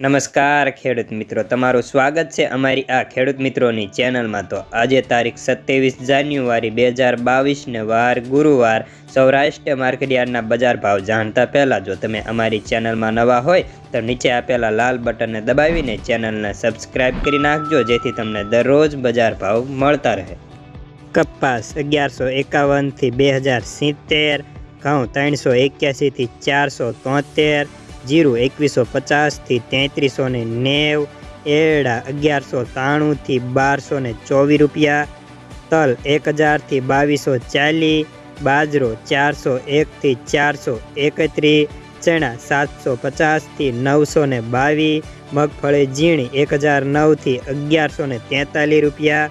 નમસ્કાર ખેડૂત મિત્રો, તમારું સ્વાગત છે અમારી આ ખેડૂત મિત્રોની ચેનલમાં. તો આજે તારીખ સત્યાવીસ જાન્યુઆરી બે હજાર બાવીસને વાર ગુરુવાર સૌરાષ્ટ્ર માર્કેટયાર્ડના બજાર ભાવ જાણતા પહેલાં જો તમે અમારી ચેનલમાં નવા હોય, તો નીચે આપેલા લાલ બટનને દબાવીને ચેનલને સબસ્ક્રાઇબ કરી નાખજો, જેથી તમને દરરોજ બજાર ભાવ મળતા રહે. કપાસ અગિયારસો એકાવનથી બે હજાર સિત્તેર, ઘઉં ત્રણસો એક્યાસીથી ચારસો તોતેર જીરું એકવીસો પચાસથી તેત્રીસો ને નેવ, એરડા અગિયારસો ત્રાણુંથી બારસો ને ચોવીસ રૂપિયા, તલ એક હજારથી બાવીસો ચાલીસ, બાજરો ચારસો એકથી ચારસો એકત્રીસ, ચણા સાતસો પચાસથી નવસો ને બાવીસ, મગફળી ઝીણી એક હજાર નવથી અગિયારસો ને તેતાલીસ રૂપિયા,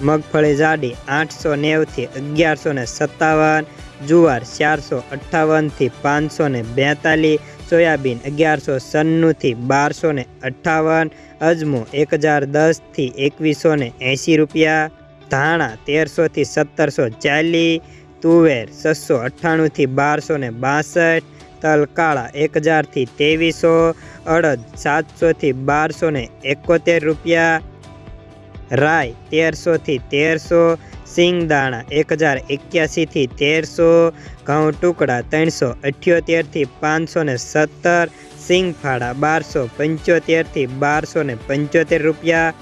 મગફળી જાડી આઠસો નેવથી અગિયારસો ને સત્તાવન, જુવાર ચારસો અઠ્ઠાવનથી પાંચસો ને બેતાલીસ સોયાબીન અગિયારસો સન્નુંથી બારસો ને અઠ્ઠાવન, અજમો એક હજાર દસથી એકવીસો ને એંસી રૂપિયા, ધાણા તેરસોથી સત્તરસો ચાલીસ, તુવેર છસો અઠ્ઠાણુંથી બારસો ને બાસઠ, તલકાળા એક હજારથી ત્રેવીસો, અડદ સાતસોથી બારસો ને એકોતેર રૂપિયા રાય તેરસોથી તેરસો, સિંગદાણા એક હજાર એક્યાસીથી તેરસો, ઘઉં ટુકડા ત્રણસો અઠ્યોતેરથી પાંચસો ને સત્તર, સિંગફાળા બારસો પંચોતેરથી બારસો ને પંચોતેર રૂપિયા